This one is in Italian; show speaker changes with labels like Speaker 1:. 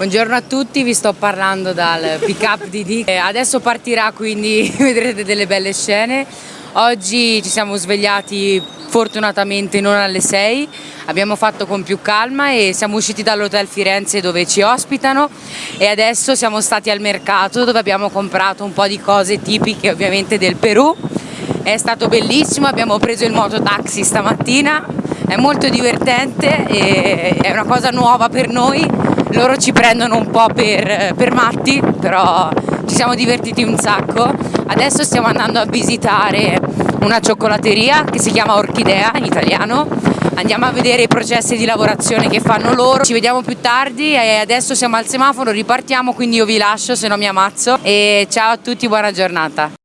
Speaker 1: Buongiorno a tutti, vi sto parlando dal pick up di Dick. Eh, adesso partirà quindi vedrete delle belle scene. Oggi ci siamo svegliati fortunatamente non alle 6, abbiamo fatto con più calma e siamo usciti dall'hotel Firenze dove ci ospitano e adesso siamo stati al mercato dove abbiamo comprato un po' di cose tipiche ovviamente del Perù. È stato bellissimo, abbiamo preso il mototaxi stamattina, è molto divertente e è una cosa nuova per noi loro ci prendono un po' per, per matti, però ci siamo divertiti un sacco. Adesso stiamo andando a visitare una cioccolateria che si chiama Orchidea in italiano. Andiamo a vedere i processi di lavorazione che fanno loro. Ci vediamo più tardi e adesso siamo al semaforo, ripartiamo, quindi io vi lascio se no mi ammazzo. E ciao a tutti, buona giornata.